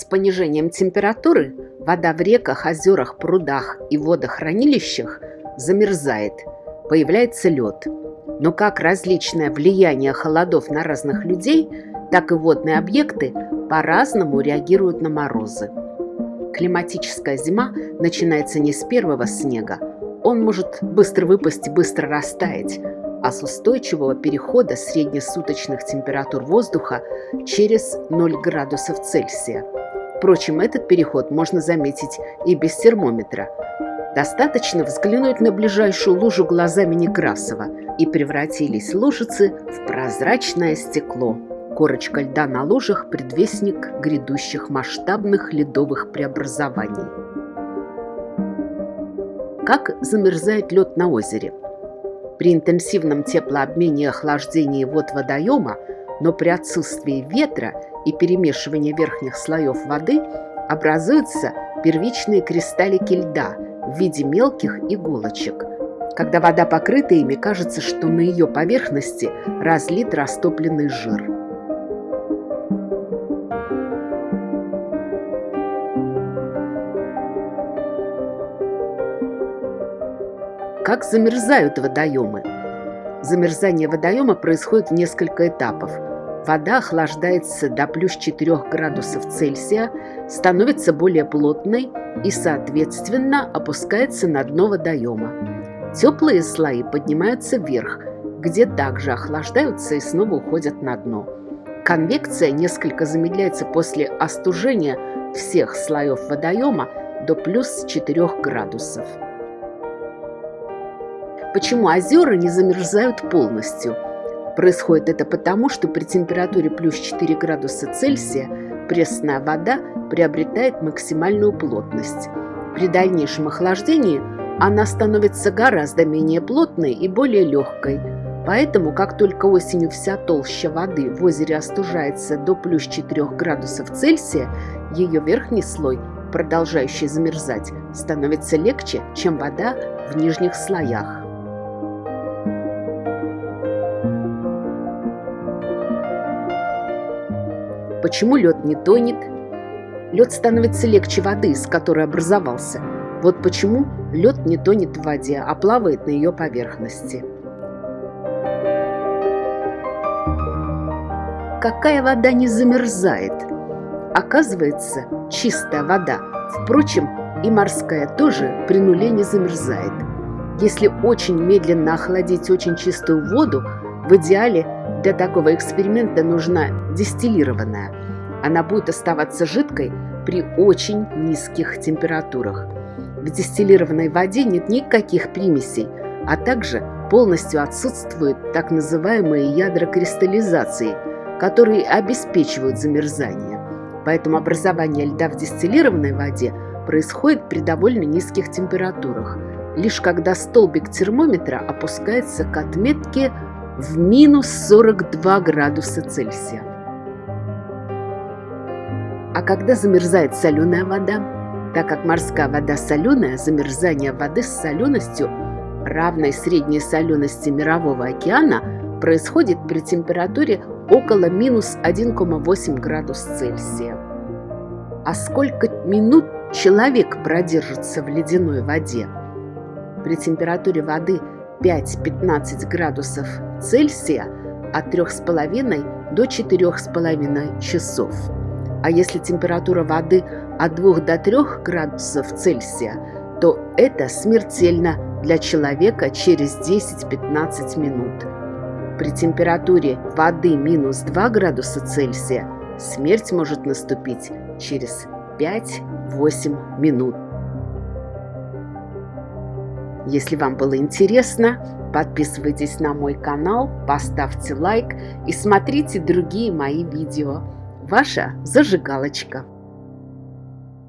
С понижением температуры вода в реках, озерах, прудах и водохранилищах замерзает, появляется лед. Но как различное влияние холодов на разных людей, так и водные объекты по-разному реагируют на морозы. Климатическая зима начинается не с первого снега. Он может быстро выпасть и быстро растаять, а с устойчивого перехода среднесуточных температур воздуха через 0 градусов Цельсия. Впрочем, этот переход можно заметить и без термометра. Достаточно взглянуть на ближайшую лужу глазами Некрасова, и превратились лужицы в прозрачное стекло. Корочка льда на лужах – предвестник грядущих масштабных ледовых преобразований. Как замерзает лед на озере? При интенсивном теплообмене и охлаждении вод водоема, но при отсутствии ветра и перемешивании верхних слоев воды образуются первичные кристаллики льда в виде мелких иголочек. Когда вода покрыта ими, кажется, что на ее поверхности разлит растопленный жир. Как замерзают водоемы? Замерзание водоема происходит в несколько этапов. Вода охлаждается до плюс 4 градусов Цельсия, становится более плотной и, соответственно, опускается на дно водоема. Теплые слои поднимаются вверх, где также охлаждаются и снова уходят на дно. Конвекция несколько замедляется после остужения всех слоев водоема до плюс 4 градусов. Почему озера не замерзают полностью? Происходит это потому, что при температуре плюс 4 градуса Цельсия пресная вода приобретает максимальную плотность. При дальнейшем охлаждении она становится гораздо менее плотной и более легкой. Поэтому, как только осенью вся толща воды в озере остужается до плюс 4 градусов Цельсия, ее верхний слой, продолжающий замерзать, становится легче, чем вода в нижних слоях. Почему лед не тонет? Лед становится легче воды, из которой образовался. Вот почему лед не тонет в воде, а плавает на ее поверхности. Какая вода не замерзает? Оказывается, чистая вода. Впрочем, и морская тоже при нуле не замерзает. Если очень медленно охладить очень чистую воду, в идеале для такого эксперимента нужна дистиллированная. Она будет оставаться жидкой при очень низких температурах. В дистиллированной воде нет никаких примесей, а также полностью отсутствуют так называемые ядра кристаллизации, которые обеспечивают замерзание. Поэтому образование льда в дистиллированной воде происходит при довольно низких температурах, лишь когда столбик термометра опускается к отметке в минус 42 градуса Цельсия. А когда замерзает соленая вода? Так как морская вода соленая, замерзание воды с соленостью, равной средней солености Мирового океана, происходит при температуре около минус 1,8 градус Цельсия. А сколько минут человек продержится в ледяной воде? При температуре воды 5-15 градусов Цельсия от 3,5 до 4,5 часов. А если температура воды от 2 до 3 градусов Цельсия, то это смертельно для человека через 10-15 минут. При температуре воды минус 2 градуса Цельсия смерть может наступить через 5-8 минут. Если вам было интересно, подписывайтесь на мой канал, поставьте лайк и смотрите другие мои видео. Ваша зажигалочка.